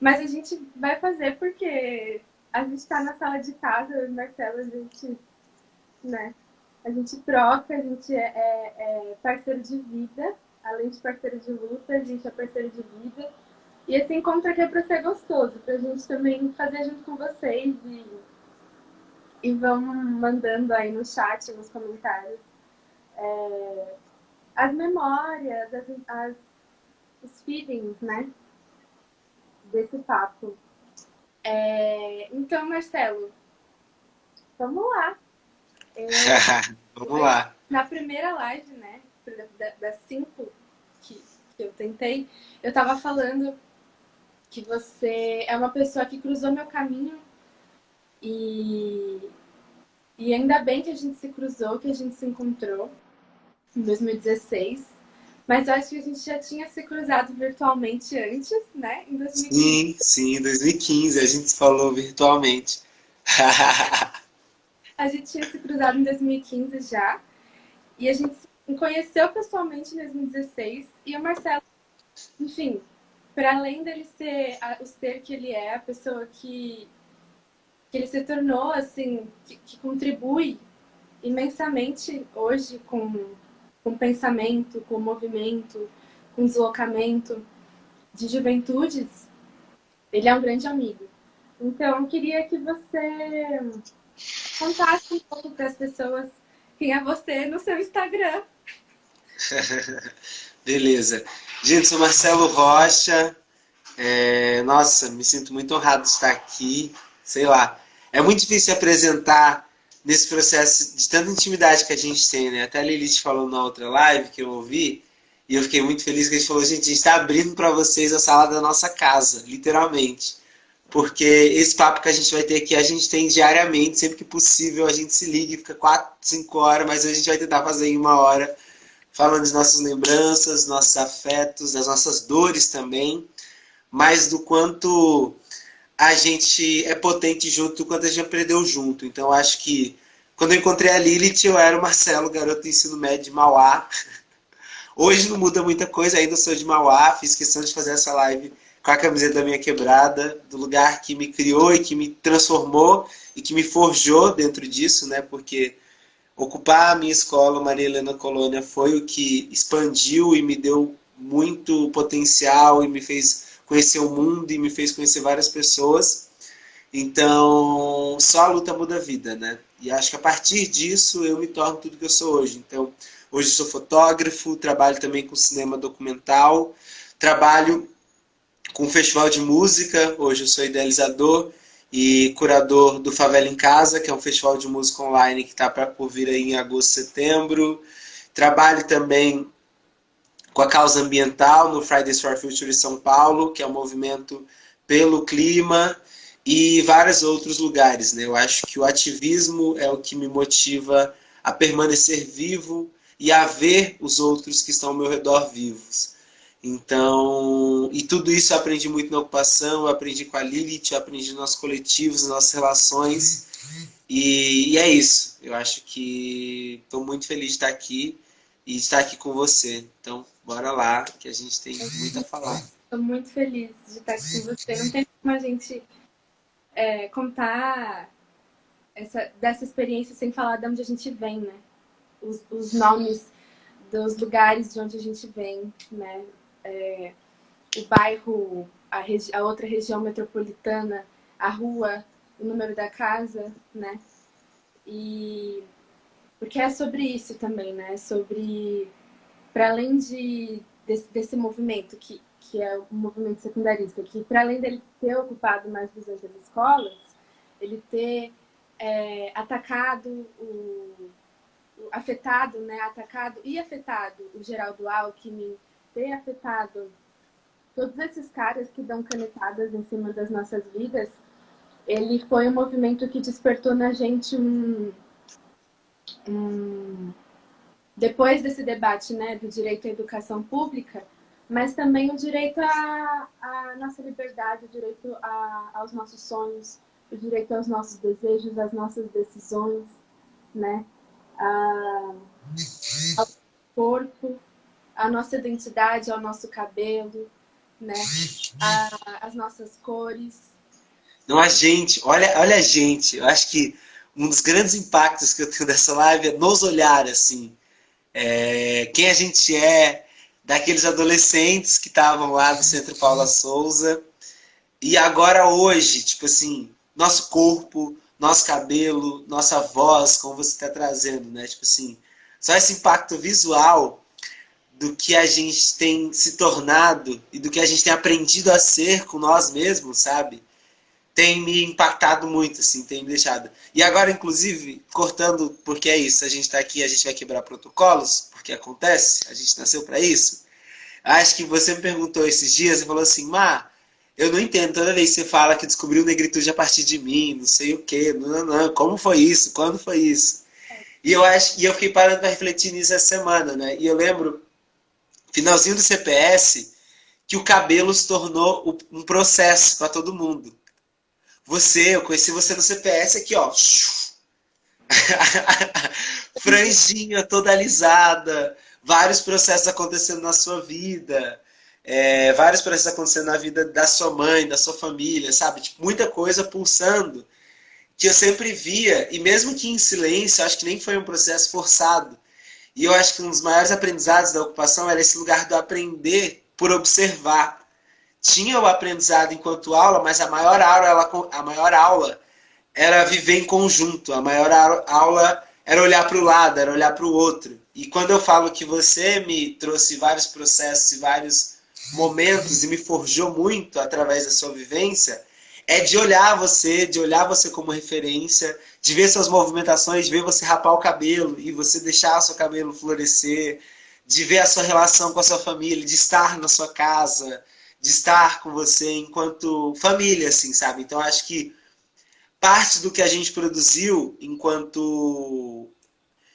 Mas a gente vai fazer porque a gente está na sala de casa, eu e Marcelo, a gente, né? A gente troca, a gente é, é, é parceiro de vida, além de parceiro de luta, a gente é parceiro de vida. E esse encontro aqui é para ser gostoso, para a gente também fazer junto com vocês e, e vão mandando aí no chat, nos comentários, é, as memórias, as, as, os feelings, né? Desse papo. É, então, Marcelo, vamos lá. Eu, vamos lá. Na primeira live, né? Das cinco que, que eu tentei, eu tava falando que você é uma pessoa que cruzou meu caminho e, e ainda bem que a gente se cruzou, que a gente se encontrou em 2016. Mas eu acho que a gente já tinha se cruzado virtualmente antes, né? Em 2015. Sim, sim, em 2015 a gente falou virtualmente. a gente tinha se cruzado em 2015 já. E a gente se conheceu pessoalmente em 2016. E o Marcelo, enfim, para além dele ser o ser que ele é, a pessoa que, que ele se tornou, assim, que, que contribui imensamente hoje com, com pensamento, com movimento, com deslocamento de juventudes, ele é um grande amigo. Então, eu queria que você contasse um pouco para as pessoas quem é você no seu Instagram. Beleza. Gente, sou Marcelo Rocha. É, nossa, me sinto muito honrado de estar aqui. Sei lá. É muito difícil apresentar nesse processo de tanta intimidade que a gente tem, né? Até a Lilith falou na outra live que eu ouvi, e eu fiquei muito feliz que a gente falou, gente, a gente está abrindo para vocês a sala da nossa casa, literalmente. Porque esse papo que a gente vai ter aqui, a gente tem diariamente, sempre que possível, a gente se liga e fica 4, 5 horas, mas a gente vai tentar fazer em uma hora falando de nossas lembranças, nossos afetos, das nossas dores também, mas do quanto a gente é potente junto, do quanto a gente aprendeu junto. Então, acho que quando eu encontrei a Lilith, eu era o Marcelo, garoto do ensino médio de Mauá. Hoje não muda muita coisa, ainda sou de Mauá, fiz questão de fazer essa live com a camiseta da minha quebrada, do lugar que me criou e que me transformou e que me forjou dentro disso, né? Porque ocupar a minha escola, Maria Helena Colônia, foi o que expandiu e me deu muito potencial e me fez conhecer o mundo e me fez conhecer várias pessoas. Então, só a luta muda a vida, né? E acho que a partir disso eu me torno tudo que eu sou hoje. Então, hoje sou fotógrafo, trabalho também com cinema documental, trabalho com festival de música, hoje eu sou idealizador e curador do Favela em Casa, que é um festival de música online que está por vir aí em agosto, setembro. Trabalho também com a causa ambiental no Fridays for Future São Paulo, que é um movimento pelo clima e vários outros lugares. Né? Eu acho que o ativismo é o que me motiva a permanecer vivo e a ver os outros que estão ao meu redor vivos. Então, e tudo isso eu aprendi muito na ocupação, eu aprendi com a Lilith, eu aprendi nos nossos coletivos, nas nossas relações. E, e é isso. Eu acho que estou muito feliz de estar aqui e de estar aqui com você. Então, bora lá, que a gente tem muito a falar. Estou muito feliz de estar aqui com você. Não tem como a gente é, contar essa, dessa experiência sem falar de onde a gente vem, né? Os, os nomes dos lugares de onde a gente vem, né? é, o bairro, a, a, outra região metropolitana, a rua, o número da casa, né? E porque é sobre isso também, né? Sobre para além de desse, desse, movimento que que é o movimento secundarista, que para além dele ter ocupado mais 200 escolas, ele ter é, atacado o, o, afetado, né? Atacado e afetado o Geraldo Alckmin, ter afetado todos esses caras que dão canetadas em cima das nossas vidas, ele foi um movimento que despertou na gente um, um depois desse debate né, do direito à educação pública, mas também o direito à, à nossa liberdade, o direito aos nossos sonhos, o direito aos nossos desejos, às nossas decisões, né? A, ao corpo, a nossa identidade, ao nosso cabelo, né? A, as nossas cores. Não, a gente, olha, olha a gente, eu acho que um dos grandes impactos que eu tenho dessa live é nos olhar, assim, é, quem a gente é, daqueles adolescentes que estavam lá no Centro Paula Souza, e agora hoje, tipo assim, nosso corpo, nosso cabelo, nossa voz, como você está trazendo, né? Tipo assim, só esse impacto visual do que a gente tem se tornado e do que a gente tem aprendido a ser com nós mesmos, sabe? Tem me impactado muito, assim, tem me deixado. E agora, inclusive, cortando, porque é isso, a gente está aqui, a gente vai quebrar protocolos, porque acontece, a gente nasceu para isso. Acho que você me perguntou esses dias e falou assim, Má, eu não entendo, toda vez que você fala que descobriu negritude a partir de mim, não sei o quê, não, não, não, como foi isso, quando foi isso? E eu, acho, e eu fiquei parando para refletir nisso essa semana, né? E eu lembro, finalzinho do CPS, que o cabelo se tornou um processo para todo mundo. Você, eu conheci você no CPS aqui, ó. Franjinha toda alisada, vários processos acontecendo na sua vida é, vários processos acontecendo na vida da sua mãe, da sua família, sabe? Tipo, muita coisa pulsando que eu sempre via, e mesmo que em silêncio, acho que nem foi um processo forçado. E eu acho que um dos maiores aprendizados da ocupação era esse lugar do aprender por observar. Tinha o aprendizado enquanto aula, mas a maior aula, a maior aula era viver em conjunto. A maior aula era olhar para o lado, era olhar para o outro. E quando eu falo que você me trouxe vários processos e vários momentos e me forjou muito através da sua vivência, é de olhar você, de olhar você como referência, de ver suas movimentações, de ver você rapar o cabelo e você deixar seu cabelo florescer, de ver a sua relação com a sua família, de estar na sua casa, de estar com você enquanto família, assim, sabe? Então acho que parte do que a gente produziu enquanto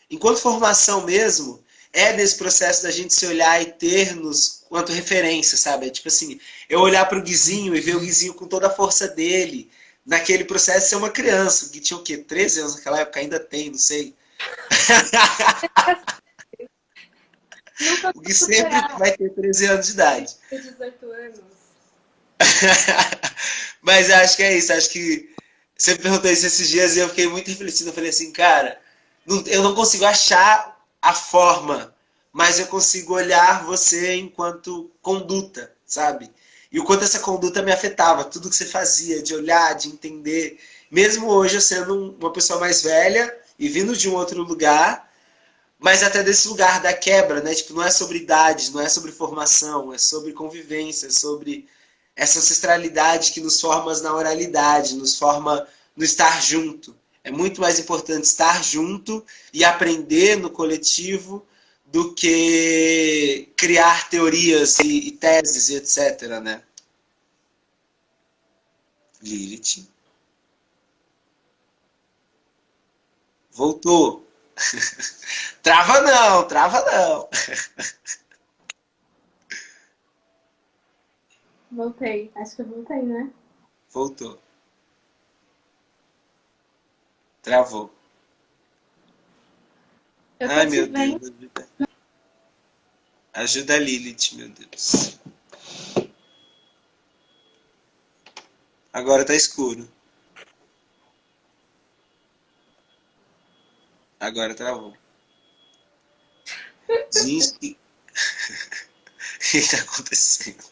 enquanto formação mesmo é desse processo da gente se olhar e ter-nos quanto referência, sabe? É tipo assim, eu olhar para o Guizinho e ver o Guizinho com toda a força dele, naquele processo ser uma criança, que tinha o quê? 13 anos naquela época? Ainda tem, não sei. o Gui sempre vai ter 13 anos de idade. 18 anos. Mas acho que é isso, acho que você perguntou isso esses dias e eu fiquei muito refletindo. Eu falei assim, cara, eu não consigo achar a forma mas eu consigo olhar você enquanto conduta, sabe? E o quanto essa conduta me afetava, tudo que você fazia, de olhar, de entender. Mesmo hoje eu sendo uma pessoa mais velha e vindo de um outro lugar, mas até desse lugar da quebra, né? Tipo, não é sobre idade, não é sobre formação, é sobre convivência, é sobre essa ancestralidade que nos forma na oralidade, nos forma no estar junto. É muito mais importante estar junto e aprender no coletivo do que criar teorias e, e teses e etc. Né? Lilith. Voltou. trava não, trava não. Voltei. Acho que eu voltei, né? Voltou. Travou. Eu Ai, meu Deus. Ajuda a Lilith, meu Deus. Agora tá escuro. Agora travou. Gente, o que está acontecendo?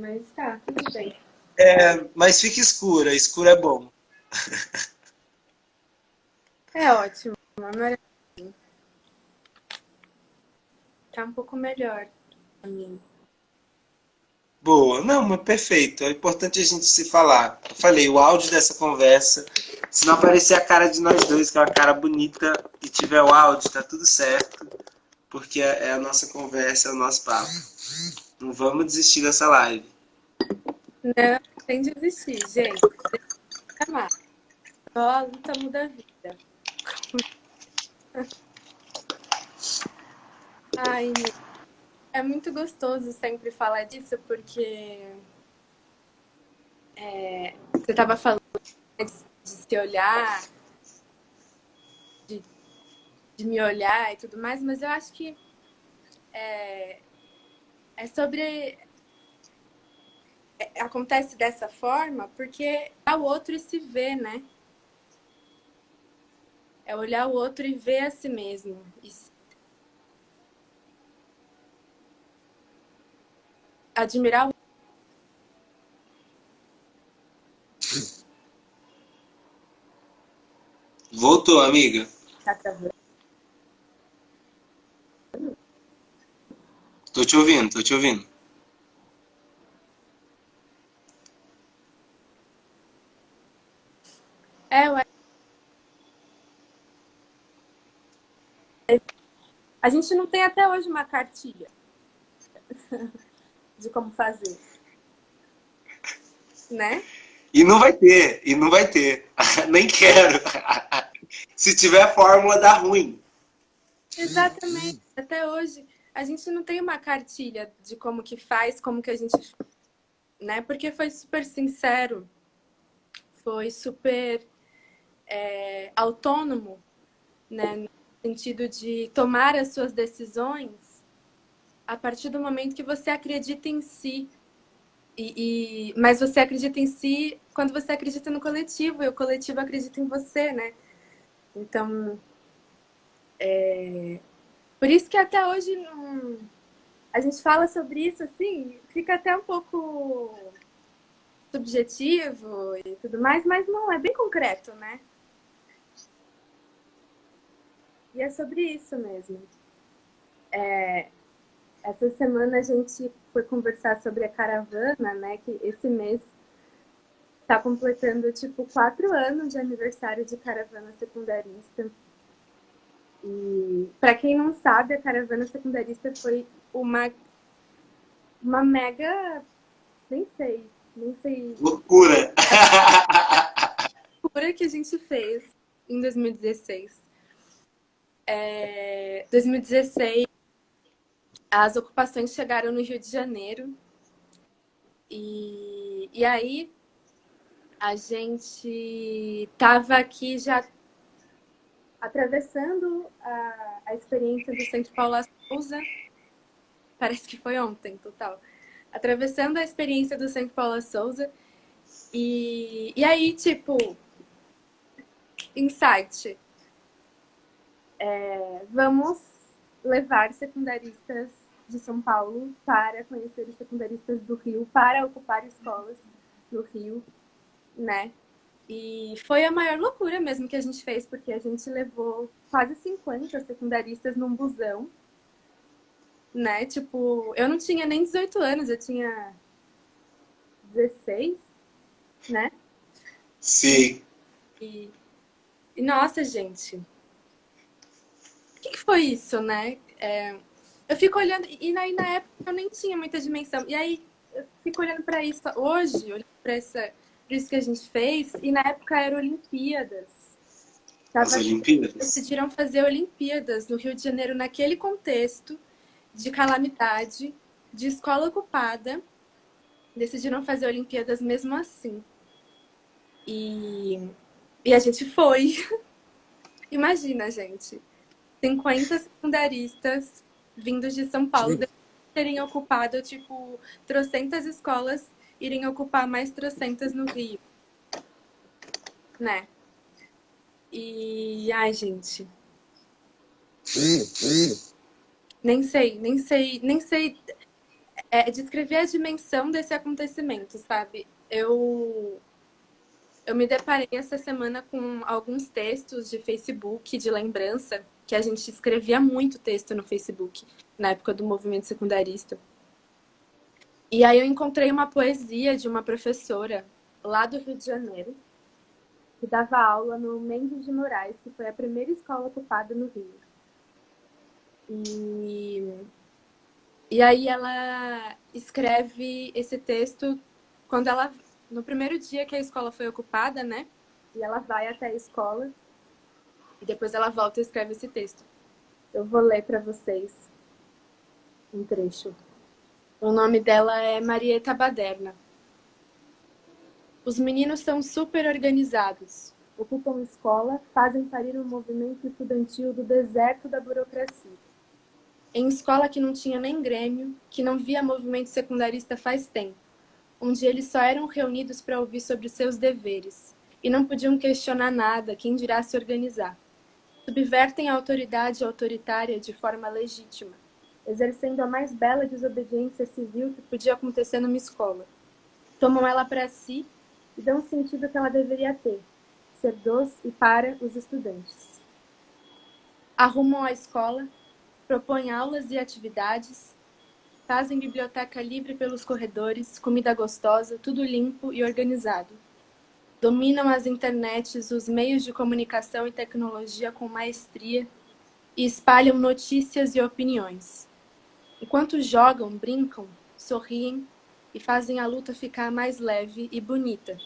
Mas tá, tudo bem. É, mas fica escura, escuro é bom. É ótimo, Tá um pouco melhor pra mim. Boa, não, mas perfeito. É importante a gente se falar. Eu falei, o áudio dessa conversa, se não aparecer a cara de nós dois, que é uma cara bonita, e tiver o áudio, tá tudo certo. Porque é a nossa conversa, é o nosso papo. Não vamos desistir dessa live. Não, sem desistir, gente. Amar. Só a luta muda a vida. Ai, é muito gostoso sempre falar disso, porque é, você estava falando de se olhar, de de me olhar e tudo mais, mas eu acho que é, é sobre. É, acontece dessa forma porque é o outro e se vê, né? É olhar o outro e ver a si mesmo. E admirar o Voltou, amiga. Tá travando. Tô te ouvindo, tô te ouvindo. É, ué. A gente não tem até hoje uma cartilha de como fazer. Né? E não vai ter, e não vai ter. Nem quero. Se tiver fórmula, dá ruim. Exatamente. Até hoje, a gente não tem uma cartilha de como que faz, como que a gente... Né? Porque foi super sincero. Foi super é, autônomo, né? No sentido de tomar as suas decisões a partir do momento que você acredita em si, e, e, mas você acredita em si quando você acredita no coletivo, e o coletivo acredita em você, né? Então, é... por isso que até hoje não... a gente fala sobre isso, assim, fica até um pouco subjetivo e tudo mais, mas não, é bem concreto, né? E é sobre isso mesmo. É, essa semana a gente foi conversar sobre a caravana, né? Que esse mês está completando, tipo, quatro anos de aniversário de caravana secundarista. E, para quem não sabe, a caravana secundarista foi uma, uma mega... Nem sei, nem sei... Loucura! Loucura que a gente fez em 2016. É, 2016 as ocupações chegaram no Rio de Janeiro. E, e aí a gente estava aqui já atravessando a, a experiência do Centro Paula Souza. Parece que foi ontem, total. Atravessando a experiência do Centro Paula Souza. E, e aí, tipo, insight. É, vamos levar secundaristas de São Paulo para conhecer os secundaristas do Rio, para ocupar escolas do Rio, né? E foi a maior loucura mesmo que a gente fez, porque a gente levou quase 50 secundaristas num busão, né? Tipo, eu não tinha nem 18 anos, eu tinha 16, né? Sim. E, e nossa, gente, que, que foi isso, né? É, eu fico olhando, e na, na época eu nem tinha muita dimensão. E aí eu fico olhando para isso hoje, olhando para isso que a gente fez, e na época era Olimpíadas. Tava, As Olimpíadas? Decidiram fazer Olimpíadas no Rio de Janeiro, naquele contexto de calamidade, de escola ocupada. Decidiram fazer Olimpíadas mesmo assim. E, e a gente foi. Imagina, gente. 50 secundaristas vindos de São Paulo, terem ocupado, tipo, trocentas escolas, irem ocupar mais trocentas no Rio. Né? E, ai, gente. Nem sei, nem sei, nem sei é, descrever a dimensão desse acontecimento, sabe? Eu, eu me deparei essa semana com alguns textos de Facebook, de lembrança, que a gente escrevia muito texto no Facebook, na época do movimento secundarista. E aí eu encontrei uma poesia de uma professora lá do Rio de Janeiro, que dava aula no Mendes de Moraes, que foi a primeira escola ocupada no Rio. E, e aí ela escreve esse texto quando ela no primeiro dia que a escola foi ocupada, né? E ela vai até a escola e depois ela volta e escreve esse texto. Eu vou ler para vocês um trecho. O nome dela é Marieta Baderna. Os meninos são super organizados. ocupam escola, fazem parir um movimento estudantil do deserto da burocracia. Em escola que não tinha nem grêmio, que não via movimento secundarista faz tempo, onde eles só eram reunidos para ouvir sobre seus deveres, e não podiam questionar nada, quem dirá se organizar. Subvertem a autoridade autoritária de forma legítima, exercendo a mais bela desobediência civil que podia acontecer numa escola. Tomam ela para si e dão o sentido que ela deveria ter, ser dos e para os estudantes. Arrumam a escola, propõem aulas e atividades, fazem biblioteca livre pelos corredores, comida gostosa, tudo limpo e organizado. Dominam as internets, os meios de comunicação e tecnologia com maestria e espalham notícias e opiniões. Enquanto jogam, brincam, sorriem e fazem a luta ficar mais leve e bonita.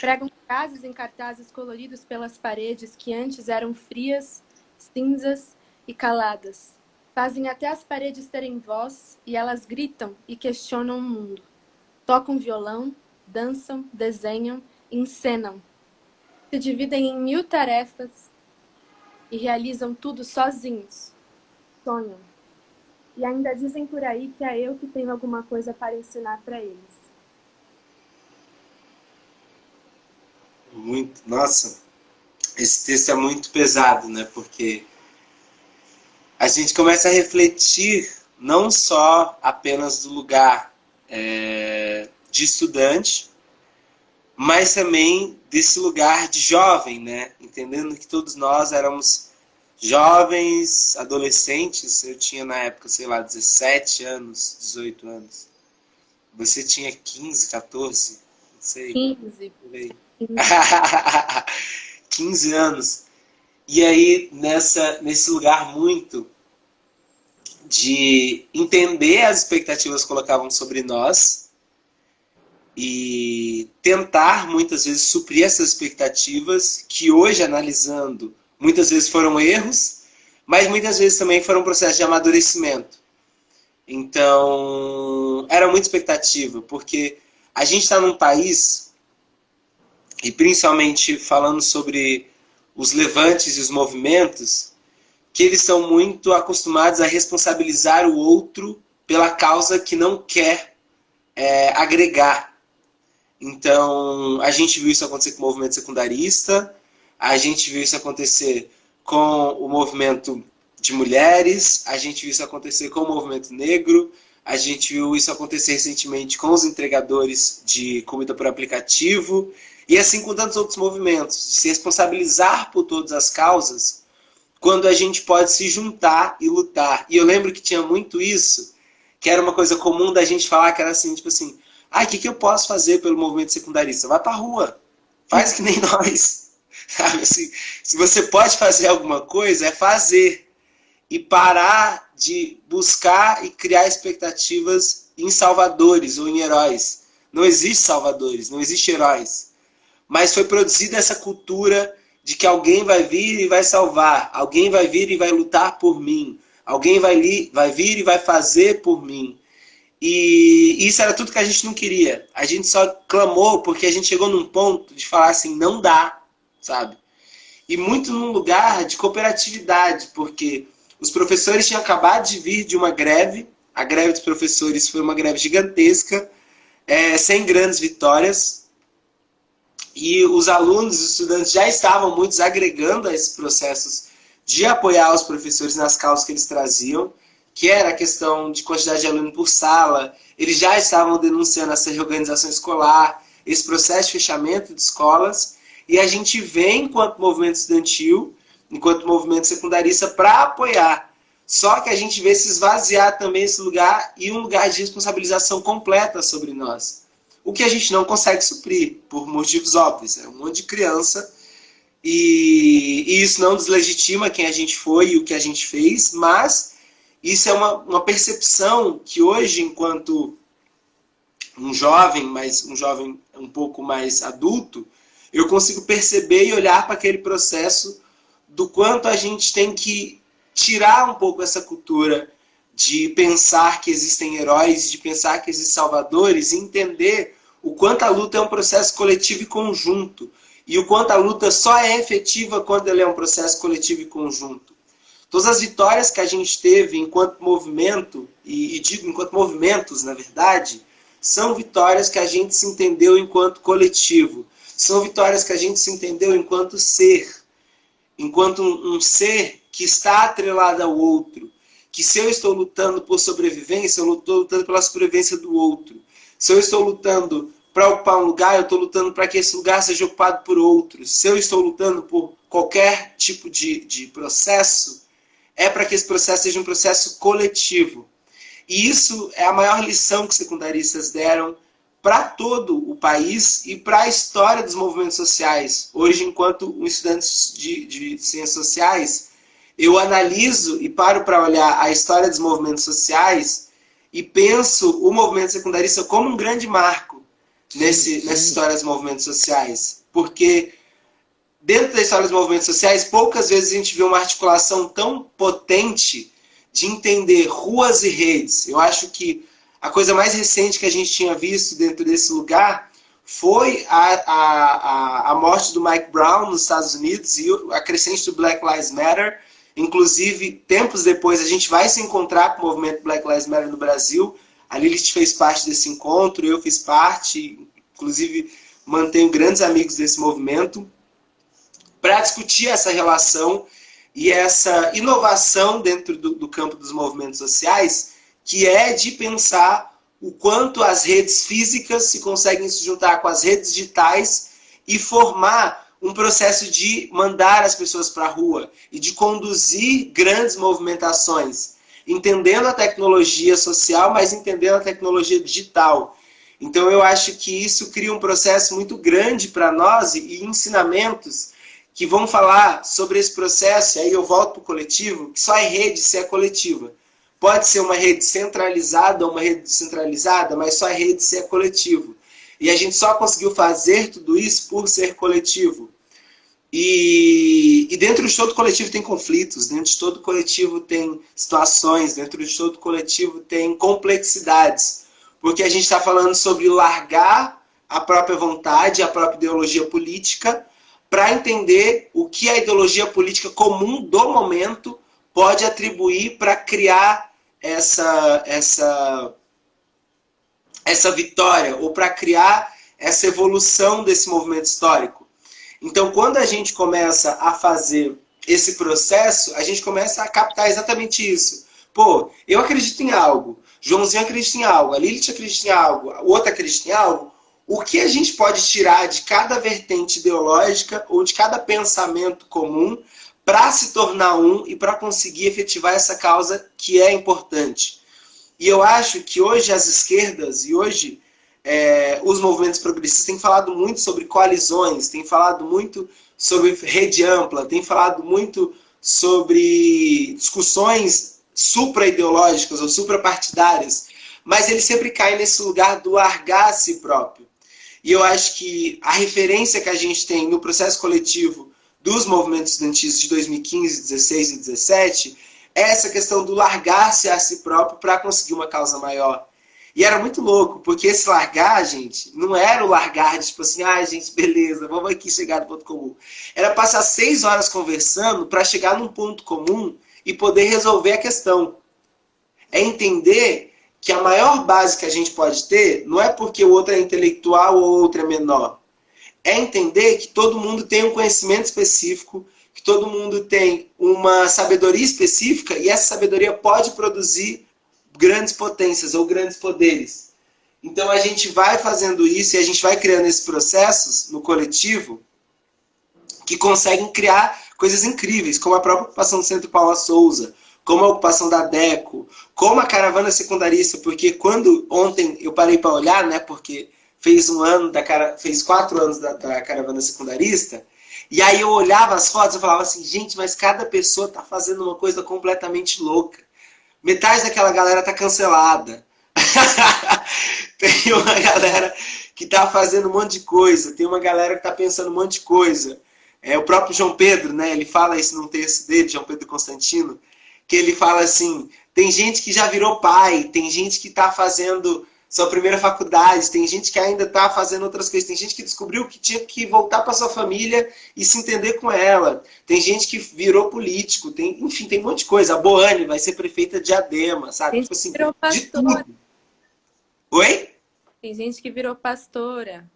Pregam frases em cartazes coloridos pelas paredes que antes eram frias, cinzas e caladas. Fazem até as paredes terem voz e elas gritam e questionam o mundo. Tocam violão, dançam, desenham, encenam. Se dividem em mil tarefas e realizam tudo sozinhos. Sonham. E ainda dizem por aí que é eu que tenho alguma coisa para ensinar para eles. muito. Nossa, esse texto é muito pesado, né? Porque a gente começa a refletir não só apenas do lugar é, de estudante, mas também desse lugar de jovem, né? Entendendo que todos nós éramos jovens, adolescentes. Eu tinha na época, sei lá, 17 anos, 18 anos. Você tinha 15, 14, não sei. 15. 15 anos. E aí, nessa, nesse lugar muito de entender as expectativas que colocavam sobre nós e tentar, muitas vezes, suprir essas expectativas que hoje, analisando, muitas vezes foram erros, mas muitas vezes também foram um processo de amadurecimento. Então, era muita expectativa, porque a gente está num país e principalmente falando sobre os levantes e os movimentos, que eles são muito acostumados a responsabilizar o outro pela causa que não quer é, agregar. Então, a gente viu isso acontecer com o movimento secundarista, a gente viu isso acontecer com o movimento de mulheres, a gente viu isso acontecer com o movimento negro, a gente viu isso acontecer recentemente com os entregadores de comida por aplicativo, e assim com tantos outros movimentos, de se responsabilizar por todas as causas, quando a gente pode se juntar e lutar. E eu lembro que tinha muito isso, que era uma coisa comum da gente falar, que era assim, tipo assim, ah, o que, que eu posso fazer pelo movimento secundarista? Vai pra rua, faz que nem nós. Sabe assim, se você pode fazer alguma coisa, é fazer. E parar de buscar e criar expectativas em salvadores ou em heróis. Não existe salvadores, não existe heróis mas foi produzida essa cultura de que alguém vai vir e vai salvar, alguém vai vir e vai lutar por mim, alguém vai, li, vai vir e vai fazer por mim. E isso era tudo que a gente não queria. A gente só clamou porque a gente chegou num ponto de falar assim, não dá, sabe? E muito num lugar de cooperatividade, porque os professores tinham acabado de vir de uma greve, a greve dos professores foi uma greve gigantesca, é, sem grandes vitórias, e os alunos, os estudantes já estavam muitos agregando a esses processos de apoiar os professores nas causas que eles traziam, que era a questão de quantidade de aluno por sala, eles já estavam denunciando essa reorganização escolar, esse processo de fechamento de escolas, e a gente vem, enquanto movimento estudantil, enquanto movimento secundarista, para apoiar. Só que a gente vê se esvaziar também esse lugar e um lugar de responsabilização completa sobre nós. O que a gente não consegue suprir, por motivos óbvios. É um monte de criança e, e, isso não deslegitima quem a gente foi e o que a gente fez, mas isso é uma, uma percepção que hoje, enquanto um jovem, mas um jovem um pouco mais adulto, eu consigo perceber e olhar para aquele processo do quanto a gente tem que tirar um pouco essa cultura de pensar que existem heróis, de pensar que existem salvadores, e entender o quanto a luta é um processo coletivo e conjunto. e o quanto a luta só é efetiva quando ela é um processo coletivo e conjunto. Todas as vitórias que a gente teve enquanto movimento, e, e digo enquanto movimentos, na verdade, são vitórias que a gente se entendeu enquanto coletivo. São vitórias que a gente se entendeu enquanto ser. Enquanto um, um ser que está atrelado ao outro. Que se eu estou lutando por sobrevivência, eu estou lutando pela sobrevivência do outro. Se eu estou lutando para ocupar um lugar, eu estou lutando para que esse lugar seja ocupado por outros. Se eu estou lutando por qualquer tipo de, de processo, é para que esse processo seja um processo coletivo. E isso é a maior lição que secundaristas deram para todo o país e para a história dos movimentos sociais. Hoje, enquanto um estudante de, de ciências sociais, eu analiso e paro para olhar a história dos movimentos sociais e penso o movimento secundarista como um grande marco nesse, nessa história dos movimentos sociais. Porque dentro da história dos movimentos sociais, poucas vezes a gente vê uma articulação tão potente de entender ruas e redes. Eu acho que a coisa mais recente que a gente tinha visto dentro desse lugar foi a, a, a, morte do Mike Brown nos Estados Unidos e a crescente do Black Lives Matter. Inclusive, tempos depois, a gente vai se encontrar com o movimento Black Lives Matter no Brasil. A Lilith fez parte desse encontro, eu fiz parte, inclusive mantenho grandes amigos desse movimento, para discutir essa relação e essa inovação dentro do, do campo dos movimentos sociais, que é de pensar o quanto as redes físicas se conseguem se juntar com as redes digitais e formar um processo de mandar as pessoas para a rua e de conduzir grandes movimentações, entendendo a tecnologia social, mas entendendo a tecnologia digital. Então eu acho que isso cria um processo muito grande para nós e ensinamentos que vão falar sobre esse processo, e aí eu volto para o coletivo, que só é rede se é coletiva. Pode ser uma rede centralizada ou uma rede descentralizada, mas só é rede se é coletivo. E a gente só conseguiu fazer tudo isso por ser coletivo. E, e, dentro de todo coletivo tem conflitos, dentro de todo coletivo tem situações, dentro de todo coletivo tem complexidades. Porque a gente está falando sobre largar a própria vontade, a própria ideologia política, para entender o que a ideologia política comum do momento pode atribuir para criar essa, essa, essa vitória, ou para criar essa evolução desse movimento histórico. Então, quando a gente começa a fazer esse processo, a gente começa a captar exatamente isso. Pô, eu acredito em algo, Joãozinho acredita em algo, a Lilith acredita em algo, o outro acredita em algo, o que a gente pode tirar de cada vertente ideológica ou de cada pensamento comum para se tornar um e para conseguir efetivar essa causa que é importante. E eu acho que hoje as esquerdas e hoje é, os movimentos progressistas têm falado muito sobre coalizões, têm falado muito sobre rede ampla, têm falado muito sobre discussões supra-ideológicas ou supra-partidárias, mas ele sempre cai nesse lugar do largar a si próprio. E eu acho que a referência que a gente tem no processo coletivo dos movimentos estudantis de 2015, 16 e 17 é essa questão do largar-se a si próprio para conseguir uma causa maior. E era muito louco, porque esse largar, gente, não era o largar de tipo assim, ah, gente, beleza, vamos aqui chegar no ponto comum. Era passar seis horas conversando para chegar num ponto comum e poder resolver a questão. É entender que a maior base que a gente pode ter não é porque o outro é intelectual ou o outro é menor. É entender que todo mundo tem um conhecimento específico, que todo mundo tem uma sabedoria específica e essa sabedoria pode produzir grandes potências ou grandes poderes. Então a gente vai fazendo isso e a gente vai criando esses processos no coletivo que conseguem criar coisas incríveis, como a própria ocupação do Centro Paula Souza, como a ocupação da DECO, como a caravana secundarista, porque quando ontem eu parei para olhar, né, porque fez um ano da cara, fez quatro anos da, da, caravana secundarista, e aí eu olhava as fotos e falava assim, gente, mas cada pessoa está fazendo uma coisa completamente louca. Metade daquela galera tá cancelada. tem uma galera que está fazendo um monte de coisa, tem uma galera que está pensando um monte de coisa. É, o próprio João Pedro, né, ele fala isso num texto dele, João Pedro Constantino, que ele fala assim, tem gente que já virou pai, tem gente que está fazendo sua primeira faculdade, tem gente que ainda está fazendo outras coisas, tem gente que descobriu que tinha que voltar para sua família e se entender com ela, tem gente que virou político, tem, enfim, tem um monte de coisa. A Boane vai ser prefeita de Adema, sabe? Tem tipo assim, virou tudo. Oi? Tem gente que virou pastora.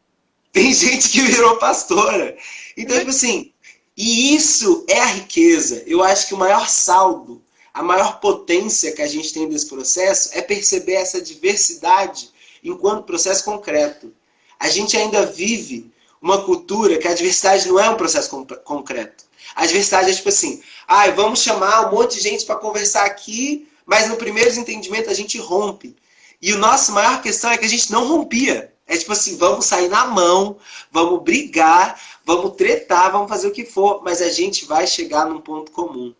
Tem gente que virou pastora. Então, tipo assim, e isso é a riqueza. Eu acho que o maior saldo a maior potência que a gente tem desse processo é perceber essa diversidade enquanto processo concreto. A gente ainda vive uma cultura que a diversidade não é um processo concreto. A diversidade é tipo assim, ah, vamos chamar um monte de gente para conversar aqui, mas no primeiro desentendimento a gente rompe. E o nosso maior questão é que a gente não rompia. É tipo assim, vamos sair na mão, vamos brigar, vamos tretar, vamos fazer o que for, mas a gente vai chegar num ponto comum.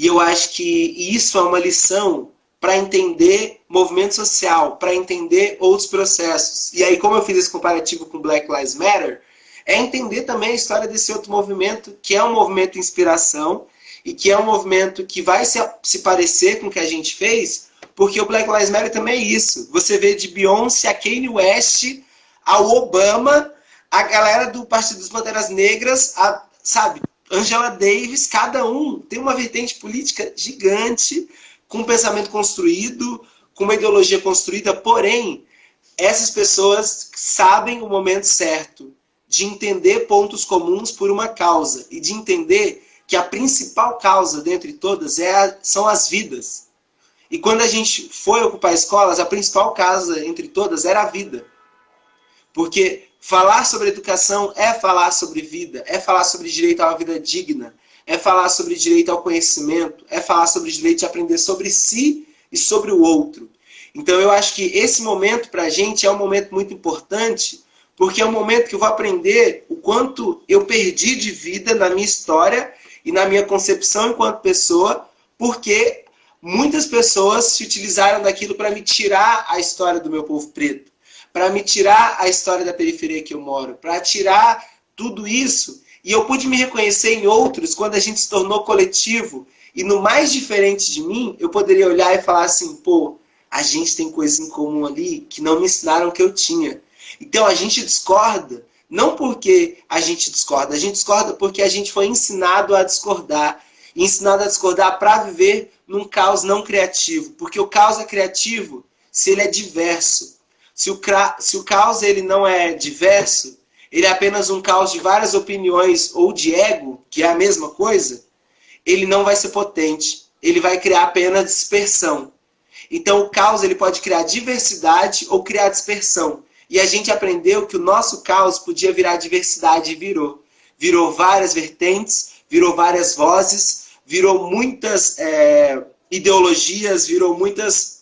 E eu acho que isso é uma lição para entender movimento social, para entender outros processos. E aí, como eu fiz esse comparativo com Black Lives Matter, é entender também a história desse outro movimento, que é um movimento de inspiração e que é um movimento que vai se, se parecer com o que a gente fez, porque o Black Lives Matter também é isso. Você vê de Beyoncé a Kanye West, ao Obama, a galera do Partido dos Bandeiras Negras, a, sabe, Angela Davis, cada um tem uma vertente política gigante, com um pensamento construído, com uma ideologia construída, porém, essas pessoas sabem o momento certo de entender pontos comuns por uma causa e de entender que a principal causa dentre todas é a, são as vidas. E quando a gente foi ocupar escolas, a principal causa entre todas era a vida. Porque Falar sobre educação é falar sobre vida, é falar sobre direito a uma vida digna, é falar sobre direito ao conhecimento, é falar sobre direito de aprender sobre si e sobre o outro. Então eu acho que esse momento para a gente é um momento muito importante, porque é um momento que eu vou aprender o quanto eu perdi de vida na minha história e na minha concepção enquanto pessoa, porque muitas pessoas se utilizaram daquilo para me tirar a história do meu povo preto para me tirar a história da periferia que eu moro, para tirar tudo isso. E eu pude me reconhecer em outros quando a gente se tornou coletivo. E no mais diferente de mim, eu poderia olhar e falar assim, pô, a gente tem coisas em comum ali que não me ensinaram que eu tinha. Então a gente discorda, não porque a gente discorda, a gente discorda porque a gente foi ensinado a discordar. Ensinado a discordar para viver num caos não criativo. Porque o caos é criativo se ele é diverso. Se o, se o caos ele não é diverso, ele é apenas um caos de várias opiniões ou de ego, que é a mesma coisa, ele não vai ser potente. Ele vai criar apenas dispersão. Então o caos ele pode criar diversidade ou criar dispersão. E a gente aprendeu que o nosso caos podia virar diversidade e virou. Virou várias vertentes, virou várias vozes, virou muitas é, ideologias, virou muitos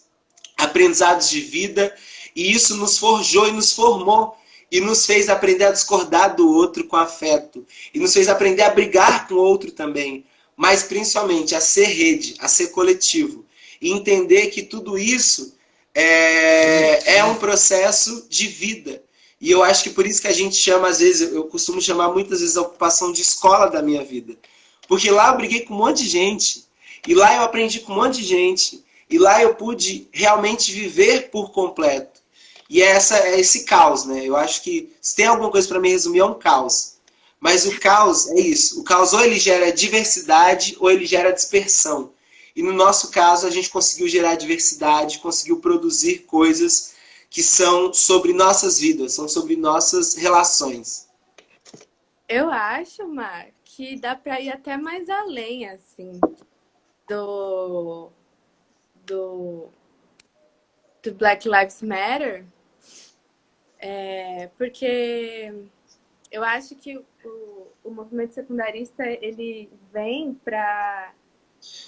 aprendizados de vida e isso nos forjou e nos formou. E nos fez aprender a discordar do outro com afeto. E nos fez aprender a brigar com o outro também. Mas principalmente a ser rede, a ser coletivo. E entender que tudo isso é, é um processo de vida. E eu acho que por isso que a gente chama, às vezes, eu costumo chamar muitas vezes a ocupação de escola da minha vida. Porque lá eu briguei com um monte de gente. E lá eu aprendi com um monte de gente. E lá eu pude realmente viver por completo. E é, essa, é esse caos, né? Eu acho que se tem alguma coisa para me resumir, é um caos. Mas o caos é isso. O caos ou ele gera diversidade ou ele gera dispersão. E no nosso caso, a gente conseguiu gerar diversidade, conseguiu produzir coisas que são sobre nossas vidas, são sobre nossas relações. Eu acho, Mar, que dá para ir até mais além, assim, do, do, do Black Lives Matter, é, porque eu acho que o, o movimento secundarista ele vem para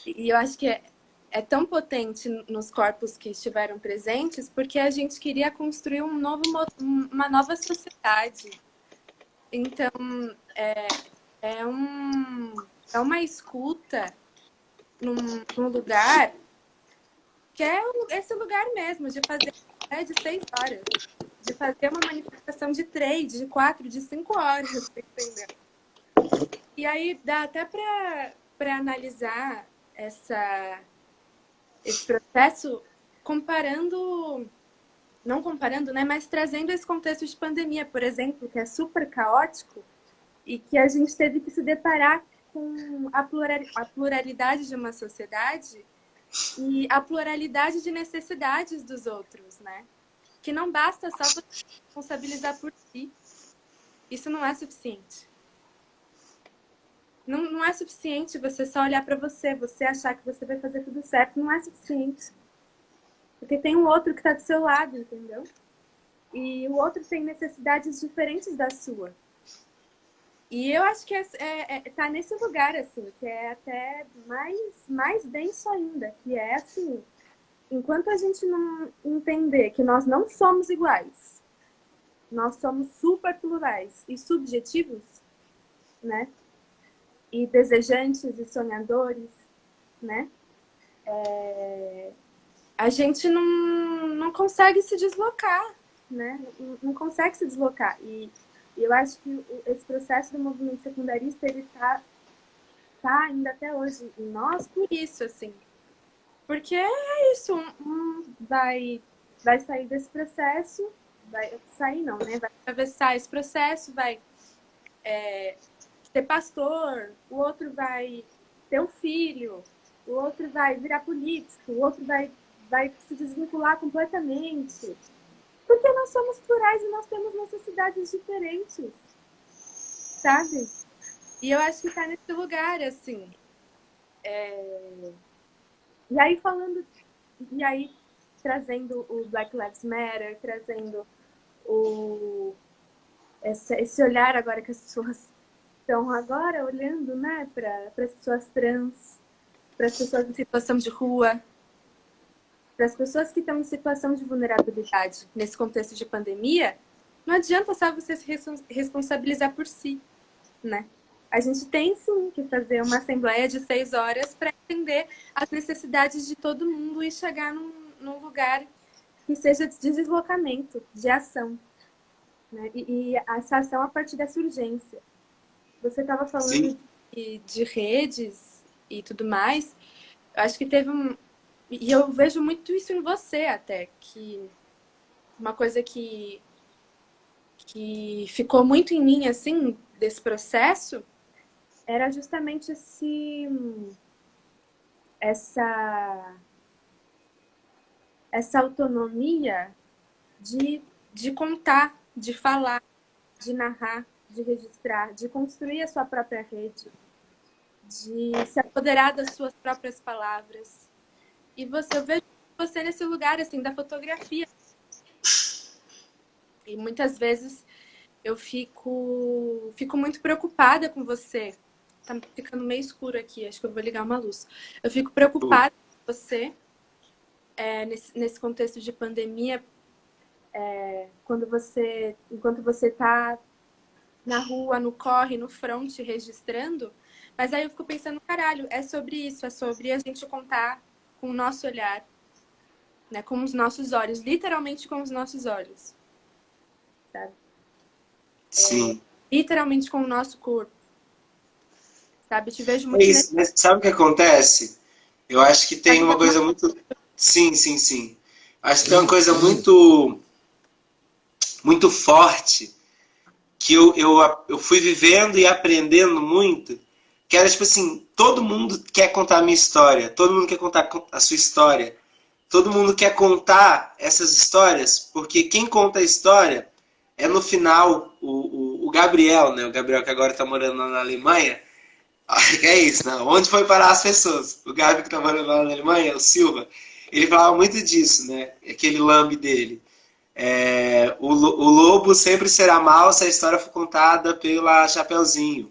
e eu acho que é, é tão potente nos corpos que estiveram presentes porque a gente queria construir um novo uma nova sociedade. Então é, é um é uma escuta num, num lugar que é esse lugar mesmo de fazer né, de seis horas de fazer uma manifestação de três, de quatro, de cinco horas, tá entendeu? E aí dá até para analisar essa, esse processo comparando não comparando, né, mas trazendo esse contexto de pandemia, por exemplo, que é super caótico e que a gente teve que se deparar com a pluralidade de uma sociedade e a pluralidade de necessidades dos outros, né? Que não basta só você responsabilizar por si. Isso não é suficiente. Não, não é suficiente você só olhar para você, você achar que você vai fazer tudo certo. Não é suficiente. Porque tem um outro que está do seu lado, entendeu? E o outro tem necessidades diferentes da sua. E eu acho que é, é, é, tá nesse lugar, assim, que é até mais, mais denso ainda, que é assim, enquanto a gente não entender que nós não somos iguais, nós somos super plurais e subjetivos, né? E desejantes e sonhadores, né? É... A gente não, não consegue se deslocar, né? Não, não consegue se deslocar. E eu acho que esse processo do movimento secundarista, ele tá, tá ainda até hoje em nós por isso, assim. Porque é isso, um vai, vai sair desse processo, vai sair não, né? Vai atravessar esse processo, vai é, ser pastor, o outro vai ter um filho, o outro vai virar político, o outro vai, vai se desvincular completamente. Porque nós somos plurais e nós temos necessidades diferentes, sabe? E eu acho que está nesse lugar, assim. É... E aí falando, e aí trazendo o Black Lives Matter, trazendo o esse, esse olhar agora que as pessoas estão agora olhando, né, para as pessoas trans, para as pessoas em situação de rua, para as pessoas que estão em situação de vulnerabilidade nesse contexto de pandemia, não adianta só você se responsabilizar por si, né? A gente tem sim que fazer uma assembleia de seis horas para entender as necessidades de todo mundo e chegar num, num lugar que seja de deslocamento, de ação. Né? E, e essa ação a partir dessa urgência. Você estava falando de, de, redes e tudo mais. Eu acho que teve um, e eu vejo muito isso em você até, que uma coisa que, que ficou muito em mim, assim, desse processo, era justamente esse, essa, essa autonomia de, de contar, de falar, de narrar, de registrar, de construir a sua própria rede, de se apoderar das suas próprias palavras, e você, eu vejo você nesse lugar, assim, da fotografia. E muitas vezes eu fico, fico muito preocupada com você. Tá ficando meio escuro aqui, acho que eu vou ligar uma luz. Eu fico preocupada com você é, nesse, nesse contexto de pandemia, é, quando você, enquanto você está na rua, no corre, no front, registrando. Mas aí eu fico pensando, caralho, é sobre isso, é sobre a gente contar com o nosso olhar, né? com os nossos olhos, literalmente com os nossos olhos. Sabe? Sim. É, literalmente com o nosso corpo. Sabe? Te vejo muito. É isso, mas sabe o que acontece? Eu acho que tem uma coisa muito. Sim, sim, sim. Acho que tem uma coisa muito. muito forte que eu, eu, eu fui vivendo e aprendendo muito que era tipo assim, todo mundo quer contar a minha história, todo mundo quer contar a sua história, todo mundo quer contar essas histórias, porque quem conta a história é no final o, o, o Gabriel, né? O Gabriel que agora está morando na Alemanha. É isso, né? Onde foi parar as pessoas? O Gabi que morando lá na Alemanha, o Silva, ele falava muito disso, né? Aquele lambe dele. É, o, o lobo sempre será mal se a história for contada pela Chapeuzinho.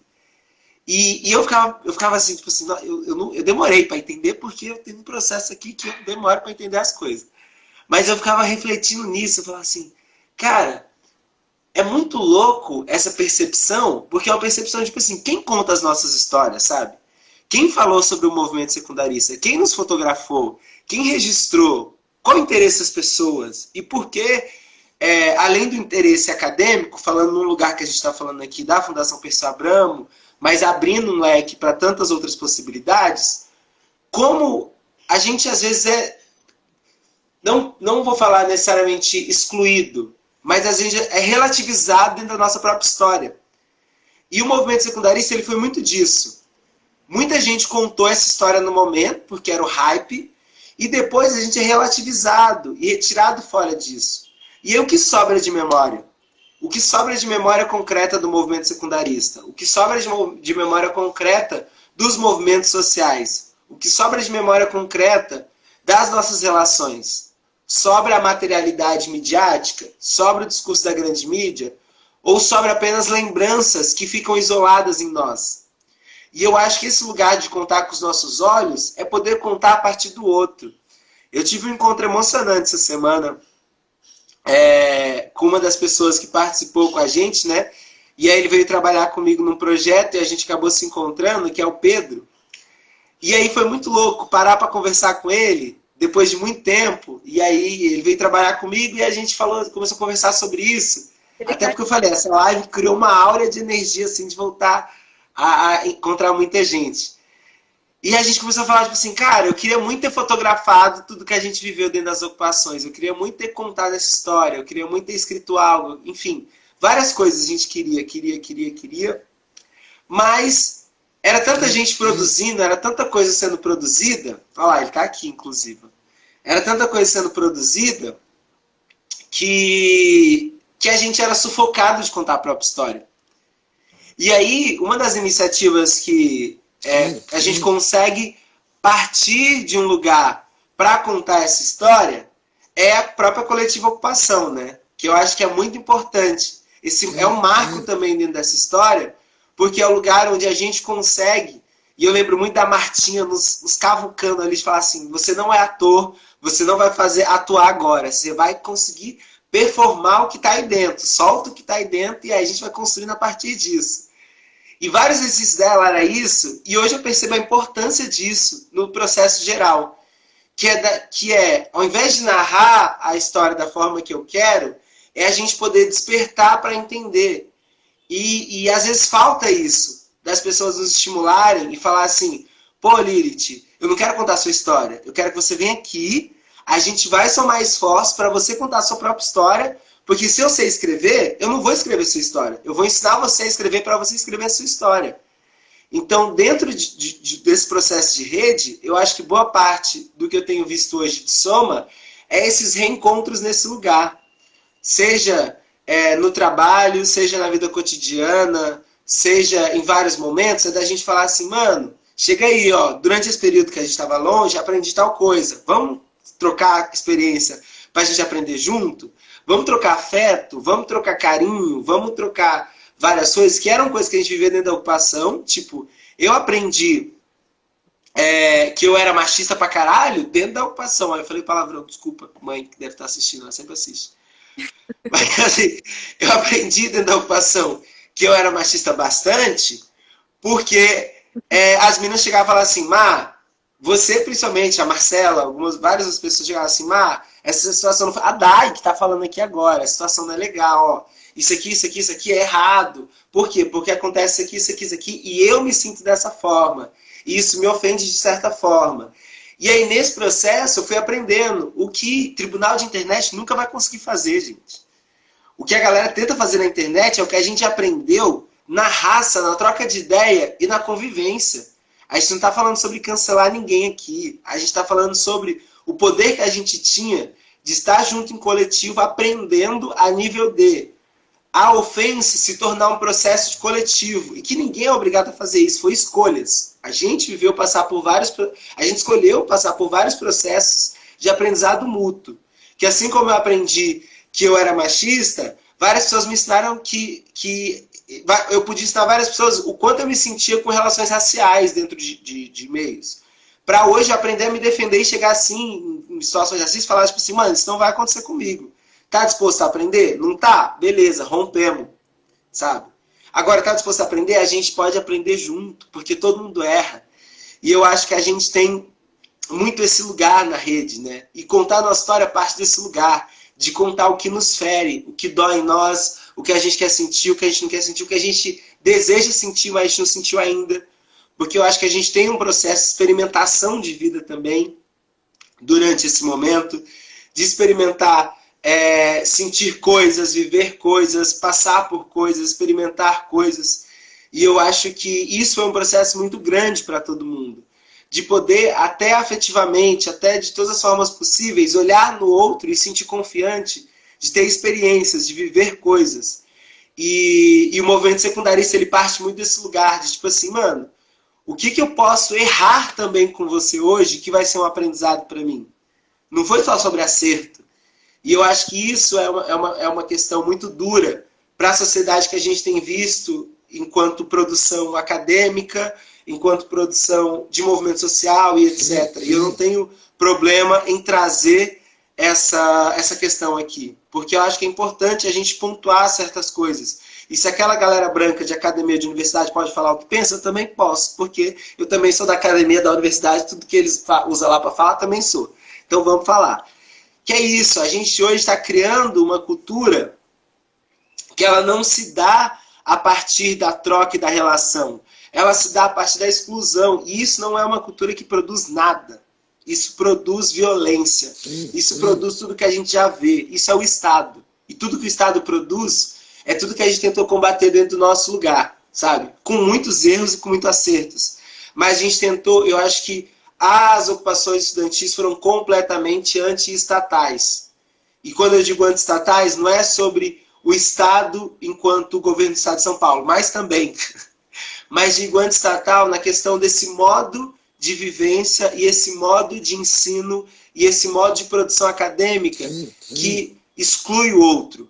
E, e, eu, ficava, eu ficava assim, tipo assim, eu, eu, não, eu demorei para entender porque eu tenho um processo aqui que eu demoro para entender as coisas. Mas eu ficava refletindo nisso, eu falava assim, cara, é muito louco essa percepção, porque é uma percepção, tipo assim, quem conta as nossas histórias, sabe? Quem falou sobre o movimento secundarista? Quem nos fotografou? Quem registrou? Qual o interesse das pessoas? E por que, é, além do interesse acadêmico, falando num lugar que a gente está falando aqui da Fundação Perseu Abramo, mas abrindo um leque para tantas outras possibilidades, como a gente às vezes é. não, não vou falar necessariamente excluído, mas às vezes é relativizado dentro da nossa própria história. E o movimento secundarista ele foi muito disso. Muita gente contou essa história no momento, porque era o hype, e depois a gente é relativizado e retirado fora disso. E aí o que sobra de memória? O que sobra de memória concreta do movimento secundarista? O que sobra de memória concreta dos movimentos sociais? O que sobra de memória concreta das nossas relações? Sobra a materialidade midiática? Sobra o discurso da grande mídia? Ou sobra apenas lembranças que ficam isoladas em nós? E eu acho que esse lugar de contar com os nossos olhos é poder contar a partir do outro. Eu tive um encontro emocionante essa semana é, com uma das pessoas que participou com a gente, né? E aí ele veio trabalhar comigo num projeto e a gente acabou se encontrando, que é o Pedro. E aí foi muito louco parar para conversar com ele depois de muito tempo. E aí ele veio trabalhar comigo e a gente falou, começou a conversar sobre isso. Até porque eu falei, essa live criou uma aura de energia assim de voltar a, a, encontrar muita gente. E a gente começou a falar, tipo assim, cara, eu queria muito ter fotografado tudo que a gente viveu dentro das ocupações, eu queria muito ter contado essa história, eu queria muito ter escrito algo, enfim, várias coisas a gente queria, queria, queria, queria, mas era tanta gente produzindo, era tanta coisa sendo produzida, olha lá, ele está aqui, inclusive, era tanta coisa sendo produzida que, que a gente era sufocado de contar a própria história. E aí, uma das iniciativas que é, a gente consegue partir de um lugar para contar essa história é a própria coletiva ocupação, né? Que eu acho que é muito importante. Esse é um marco também dentro dessa história, porque é o lugar onde a gente consegue. E eu lembro muito da Martinha nos, nos cavucando ali, de falar assim: você não é ator, você não vai fazer atuar agora, você vai conseguir performar o que está aí dentro, solta o que está aí dentro e aí a gente vai construindo a partir disso. E vários exercícios dela era isso, e hoje eu percebo a importância disso no processo geral. Que é, da, que é, ao invés de narrar a história da forma que eu quero, é a gente poder despertar para entender. E, e às vezes falta isso, das pessoas nos estimularem e falar assim, pô Lilith, eu não quero contar a sua história, eu quero que você venha aqui, a gente vai somar esforço para você contar a sua própria história, porque se eu sei escrever, eu não vou escrever sua história. Eu vou ensinar você a escrever para você escrever a sua história. Então, dentro de, de, desse processo de rede, eu acho que boa parte do que eu tenho visto hoje de Soma é esses reencontros nesse lugar. Seja é, no trabalho, seja na vida cotidiana, seja em vários momentos, é da gente falar assim, mano, chega aí, ó, durante esse período que a gente estava longe, aprendi tal coisa. Vamos trocar experiência para a gente aprender junto? Vamos trocar afeto, vamos trocar carinho, vamos trocar várias coisas que eram coisas que a gente vivia dentro da ocupação. Tipo, eu aprendi é, que eu era machista pra caralho dentro da ocupação. Aí eu falei palavrão, desculpa, mãe que deve estar assistindo, ela sempre assiste. Mas assim, eu aprendi dentro da ocupação que eu era machista bastante, porque é, as meninas chegavam e falavam assim, Má, você principalmente, a Marcela, algumas, várias pessoas chegavam assim, Má, essa situação não foi. A Dai que está falando aqui agora, a situação não é legal, ó. Isso aqui, isso aqui, isso aqui é errado. Por quê? Porque acontece isso aqui, isso aqui, isso aqui, e eu me sinto dessa forma. E isso me ofende de certa forma. E aí, nesse processo, eu fui aprendendo o que tribunal de internet nunca vai conseguir fazer, gente. O que a galera tenta fazer na internet é o que a gente aprendeu na raça, na troca de ideia e na convivência. A gente não está falando sobre cancelar ninguém aqui. A gente está falando sobre o poder que a gente tinha de estar junto em coletivo, aprendendo a nível de a ofensa se tornar um processo de coletivo e que ninguém é obrigado a fazer isso, foi escolhas. A gente viveu passar por vários, a gente escolheu passar por vários processos de aprendizado mútuo. Que assim como eu aprendi que eu era machista, várias pessoas me ensinaram que, que eu podia ensinar várias pessoas o quanto eu me sentia com relações raciais dentro de, de, de meios para hoje aprender a me defender e chegar assim, em situações e falar tipo assim, mano, isso não vai acontecer comigo. Tá disposto a aprender? Não tá? Beleza, rompemos, sabe? Agora, tá disposto a aprender? A gente pode aprender junto, porque todo mundo erra. E eu acho que a gente tem muito esse lugar na rede, né? E contar a nossa história parte desse lugar, de contar o que nos fere, o que dói em nós, o que a gente quer sentir, o que a gente não quer sentir, o que a gente deseja sentir, mas a gente não sentiu ainda porque eu acho que a gente tem um processo de experimentação de vida também durante esse momento, de experimentar, é, sentir coisas, viver coisas, passar por coisas, experimentar coisas. E eu acho que isso é um processo muito grande para todo mundo. De poder, até afetivamente, até de todas as formas possíveis, olhar no outro e sentir confiante, de ter experiências, de viver coisas. E, e o movimento secundarista, ele parte muito desse lugar, de tipo assim, mano, o que, que eu posso errar também com você hoje que vai ser um aprendizado para mim? Não foi só sobre acerto. E eu acho que isso é uma, é uma, é uma questão muito dura para a sociedade que a gente tem visto enquanto produção acadêmica, enquanto produção de movimento social e etc. E eu não tenho problema em trazer essa, essa questão aqui, porque eu acho que é importante a gente pontuar certas coisas. E se aquela galera branca de academia de universidade pode falar o que pensa, eu também posso, porque eu também sou da academia da universidade, tudo que eles usam lá para falar, também sou. Então vamos falar. Que é isso, a gente hoje está criando uma cultura que ela não se dá a partir da troca e da relação. Ela se dá a partir da exclusão. E isso não é uma cultura que produz nada. Isso produz violência. Isso produz tudo que a gente já vê. Isso é o Estado. E tudo que o Estado produz é tudo que a gente tentou combater dentro do nosso lugar, sabe? Com muitos erros e com muitos acertos. Mas a gente tentou, eu acho que as ocupações estudantis foram completamente anti-estatais. E quando eu digo anti-estatais, não é sobre o Estado enquanto governo do Estado de São Paulo, mas também. Mas digo anti-estatal na questão desse modo de vivência e esse modo de ensino e esse modo de produção acadêmica que exclui o outro,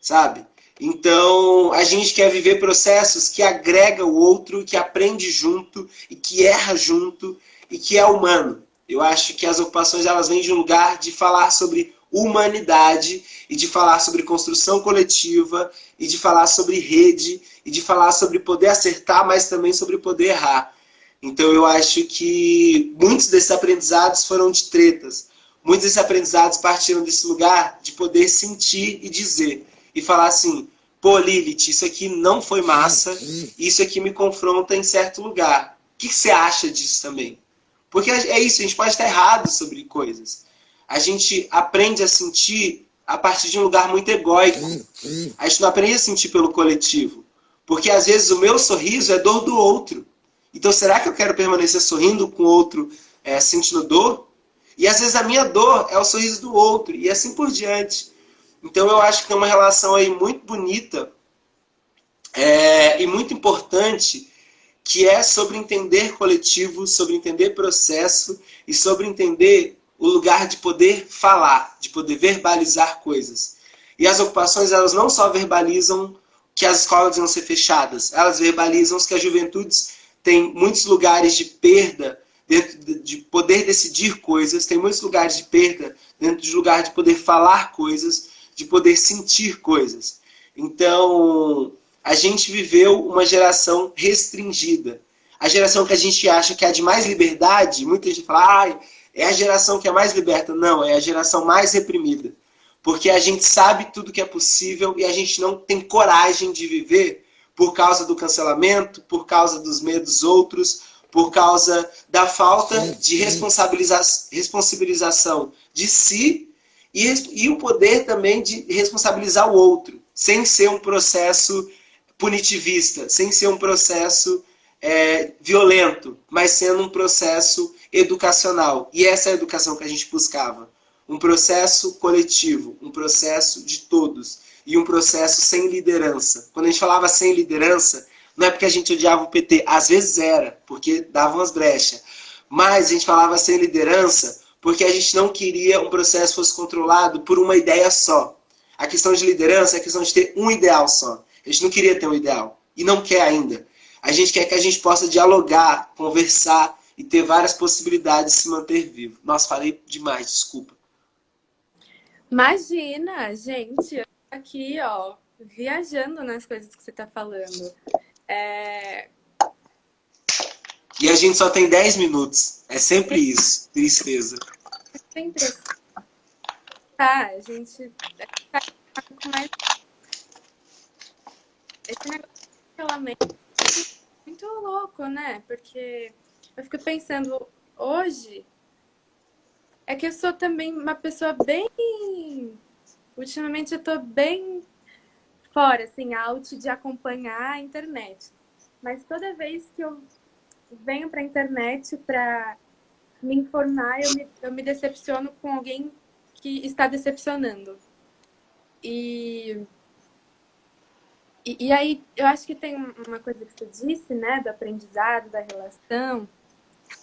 sabe? Então, a gente quer viver processos que agrega o outro, que aprende junto e que erra junto e que é humano. Eu acho que as ocupações elas vêm de um lugar de falar sobre humanidade e de falar sobre construção coletiva e de falar sobre rede e de falar sobre poder acertar, mas também sobre poder errar. Então eu acho que muitos desses aprendizados foram de tretas. Muitos desses aprendizados partiram desse lugar de poder sentir e dizer. E falar assim, pô Lilith, isso aqui não foi massa, isso aqui me confronta em certo lugar. O que você acha disso também? Porque é isso, a gente pode estar errado sobre coisas. A gente aprende a sentir a partir de um lugar muito egóico. A gente não aprende a sentir pelo coletivo. Porque às vezes o meu sorriso é dor do outro. Então será que eu quero permanecer sorrindo com o outro é, sentindo dor? E às vezes a minha dor é o sorriso do outro. E assim por diante. Então eu acho que tem uma relação aí muito bonita é, e muito importante que é sobre entender coletivo, sobre entender processo e sobre entender o lugar de poder falar, de poder verbalizar coisas. E as ocupações, elas não só verbalizam que as escolas vão ser fechadas, elas verbalizam que as juventudes têm muitos lugares de perda dentro de poder decidir coisas, tem muitos lugares de perda dentro de lugar de poder falar coisas, de poder sentir coisas. Então, a gente viveu uma geração restringida. A geração que a gente acha que é de mais liberdade, muita gente fala, ah, é a geração que é mais liberta. Não, é a geração mais reprimida. Porque a gente sabe tudo que é possível e a gente não tem coragem de viver por causa do cancelamento, por causa dos medos outros, por causa da falta de responsabiliza responsabilização de si e, e o poder também de responsabilizar o outro, sem ser um processo punitivista, sem ser um processo é, violento, mas sendo um processo educacional. E essa é a educação que a gente buscava. Um processo coletivo, um processo de todos. E um processo sem liderança. Quando a gente falava sem liderança, não é porque a gente odiava o PT. Às vezes era, porque davam as brechas. Mas a gente falava sem liderança porque a gente não queria um processo fosse controlado por uma ideia só. A questão de liderança é a questão de ter um ideal só. A gente não queria ter um ideal. E não quer ainda. A gente quer que a gente possa dialogar, conversar e ter várias possibilidades de se manter vivo. Nossa, falei demais, desculpa. Imagina, gente, aqui, ó, viajando nas coisas que você está falando. É... E a gente só tem 10 minutos. É sempre isso. Tristeza. Sempre Tá, a gente tá com mais esse negócio de é muito louco, né? Porque eu fico pensando, hoje, É que eu sou também uma pessoa bem... Ultimamente eu tô bem fora, assim, out de acompanhar a internet. Mas toda vez que eu venho para a internet para me informar, eu me, eu me decepciono com alguém que está decepcionando. E, e, e, aí, eu acho que tem uma coisa que você disse, né, do aprendizado, da relação.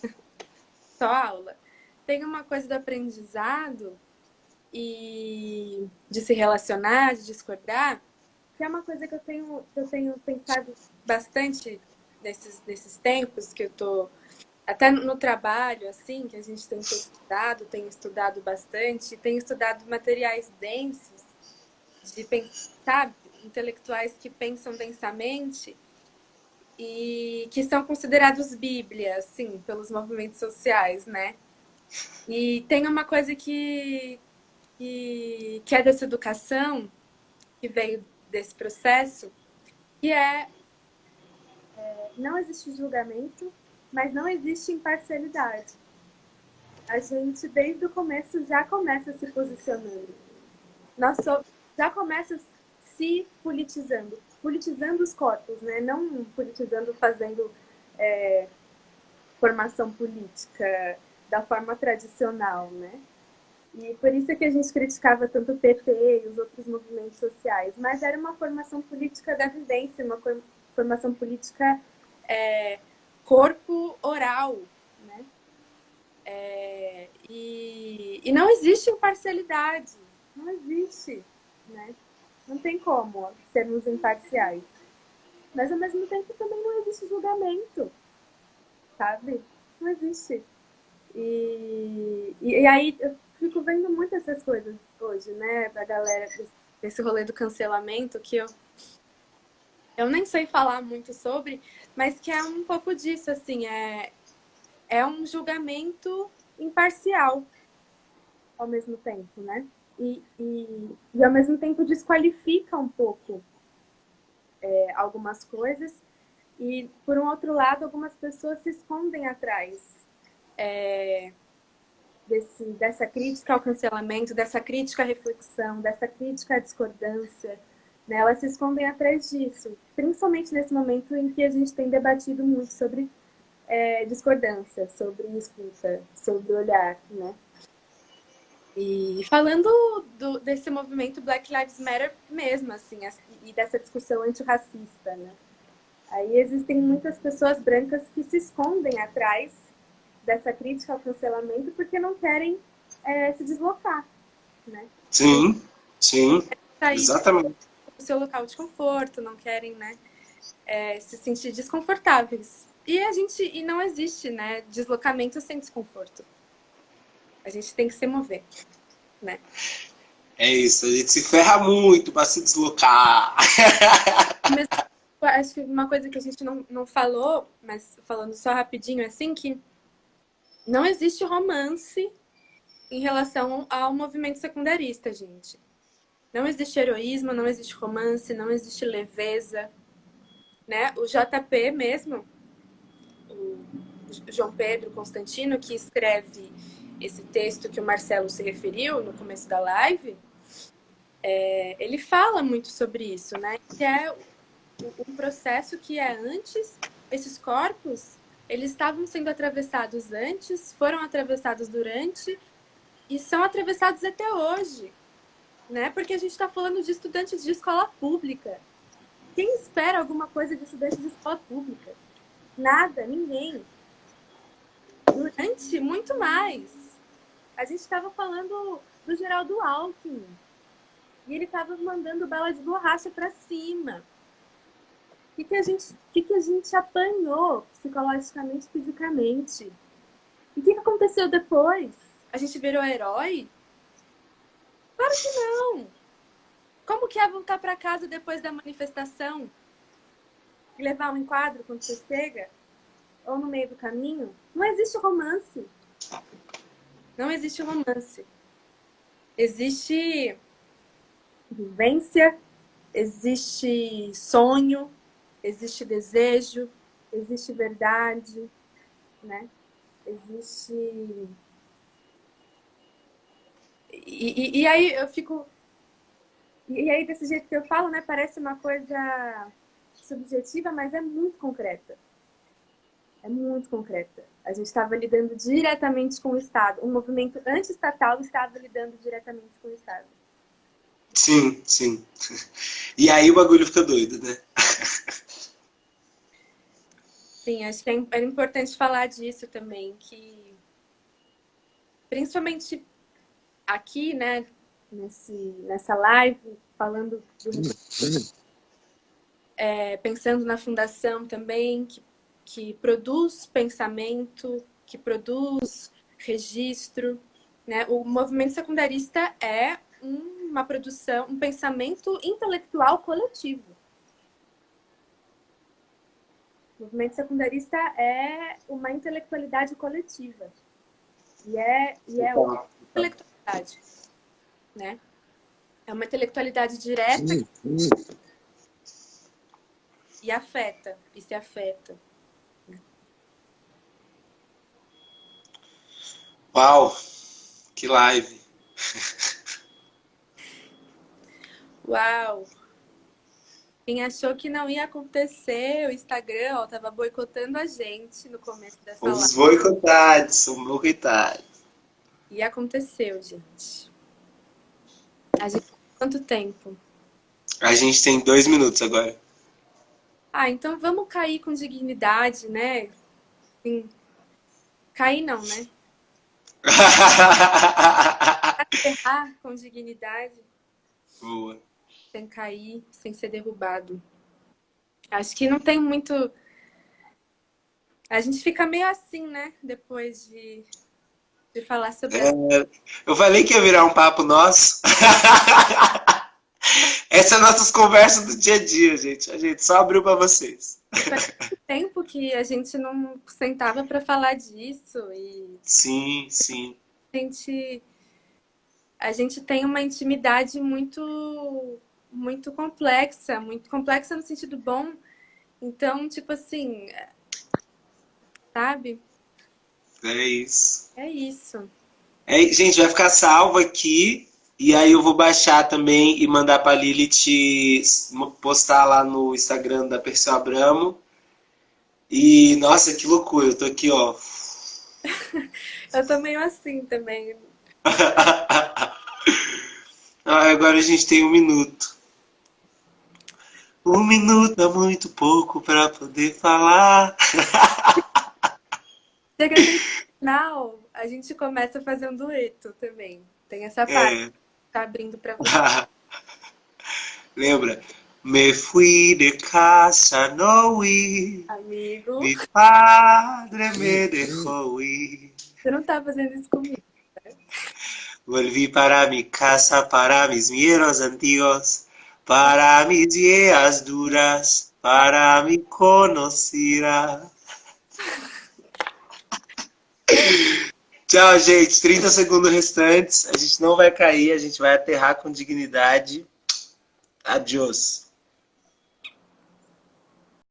Só aula. Tem uma coisa do aprendizado e de se relacionar, de discordar, que é uma coisa que eu tenho, que eu tenho pensado bastante nesses, nesses tempos que eu tô até no trabalho, assim, que a gente tem estudado, tem estudado bastante, tem estudado materiais densos, de pensar, intelectuais que pensam densamente e que são considerados bíblia, assim, pelos movimentos sociais, né? E tem uma coisa que, que, que é dessa educação, que veio desse processo, que é, é não existe julgamento, mas não existe imparcialidade. A gente, desde o começo, já começa se posicionando. Nós já começa se politizando. Politizando os corpos, né? Não politizando fazendo é, formação política da forma tradicional, né? E por isso é que a gente criticava tanto o PT e os outros movimentos sociais. Mas era uma formação política da vivência, uma formação política é, corpo oral, né? É, e, e não existe imparcialidade, não existe, né? Não tem como sermos imparciais. Mas ao mesmo tempo também não existe julgamento, sabe? Não existe. E, e, e aí eu fico vendo muito essas coisas hoje, né? Da galera, desse, rolê do cancelamento, que eu eu nem sei falar muito sobre, mas que é um pouco disso, assim, é, é um julgamento imparcial ao mesmo tempo, né? E, e, e ao mesmo tempo desqualifica um pouco é, algumas coisas e, por um outro lado, algumas pessoas se escondem atrás é, desse, dessa crítica ao cancelamento, dessa crítica à reflexão, dessa crítica à discordância, né? Elas se escondem atrás disso, principalmente nesse momento em que a gente tem debatido muito sobre é, discordância, sobre escuta, sobre olhar, né? E falando do, desse movimento Black Lives Matter mesmo, assim, e dessa discussão antirracista, né? Aí existem muitas pessoas brancas que se escondem atrás dessa crítica ao cancelamento porque não querem é, se deslocar, né? Sim, sim, exatamente seu local de conforto, não querem, né, é, se sentir desconfortáveis. E a gente e não existe, né, deslocamento sem desconforto. A gente tem que se mover, né? É isso, a gente se ferra muito para se deslocar. Mas, acho que uma coisa que a gente não, não falou, mas falando só rapidinho assim, que não existe romance em relação ao movimento secundarista, gente. Não existe heroísmo, não existe romance, não existe leveza. Né? O JP mesmo, o João Pedro Constantino, que escreve esse texto que o Marcelo se referiu no começo da live, é, ele fala muito sobre isso, né? Que é um processo que é antes, esses corpos, eles estavam sendo atravessados antes, foram atravessados durante e são atravessados até hoje né? Porque a gente está falando de estudantes de escola pública. Quem espera alguma coisa de estudante de escola pública? Nada, ninguém. Durante, muito mais. A gente estava falando do Geraldo Alckmin. E ele estava mandando bala de borracha para cima. O que, que, a gente, que, que a gente apanhou psicologicamente, fisicamente? E o que, que aconteceu depois? A gente virou herói? Claro que não! Como que é voltar para casa depois da manifestação? E levar um enquadro quando você chega? Ou no meio do caminho? Não existe romance. Não existe romance. Existe vivência, existe sonho, existe desejo, existe verdade, né? Existe E, e, e, aí eu fico... E aí desse jeito que eu falo, né? Parece uma coisa subjetiva, mas é muito concreta. É muito concreta. A gente estava lidando diretamente com o Estado. Um movimento anti-estatal estava lidando diretamente com o Estado. Sim, sim. E aí o bagulho fica doido, né? Sim, acho que é, é importante falar disso também, que principalmente aqui, né, nesse, nessa live, falando do, é, pensando na fundação também, que, que produz pensamento, que produz registro, né? O movimento secundarista é uma produção, um pensamento intelectual coletivo. O movimento secundarista é uma intelectualidade coletiva. E é, e é uma intelectualidade. Né? É uma intelectualidade direta e afeta, e se afeta. Uau! Que live! Uau! Quem achou que não ia acontecer, o Instagram, ó, tava boicotando a gente no começo dessa live. Os boicotados, são boicotados. E aconteceu, gente. A gente quanto tempo? A gente tem dois minutos agora. Ah, então vamos cair com dignidade, né? Sim. Cair não, né? Errar com dignidade. Boa sem cair, sem ser derrubado. Acho que não tem muito... A gente fica meio assim, né? Depois de, de falar sobre... É, eu falei que ia virar um papo nosso. Essas são nossas conversas do dia a dia, gente. A gente só abriu para vocês. Faz tempo que a gente não sentava para falar disso. E... Sim, sim. A gente, a gente tem uma intimidade muito muito complexa, muito complexa no sentido bom. Então, tipo assim, sabe? É isso. É isso. É, gente, vai ficar salvo aqui. E aí eu vou baixar também e mandar pra Lilith postar lá no Instagram da Perseu Abramo. E, nossa, que loucura. Eu tô aqui, ó. eu tô meio assim também. agora a gente tem um minuto. Um minuto é muito pouco para poder falar. Chega no final, a gente começa a fazer um dueto também. Tem essa parte é. Tá abrindo para você. Lembra? Me fui de casa, no ir. Amigo. Mi padre me deixou ir. Você não tá fazendo isso comigo, né? Volví para mi casa, para mis miedos antigos. para mis días duras, para me conhecer. Tchau, gente. 30 segundos restantes. A gente não vai cair, a gente vai aterrar com dignidade. Adiós.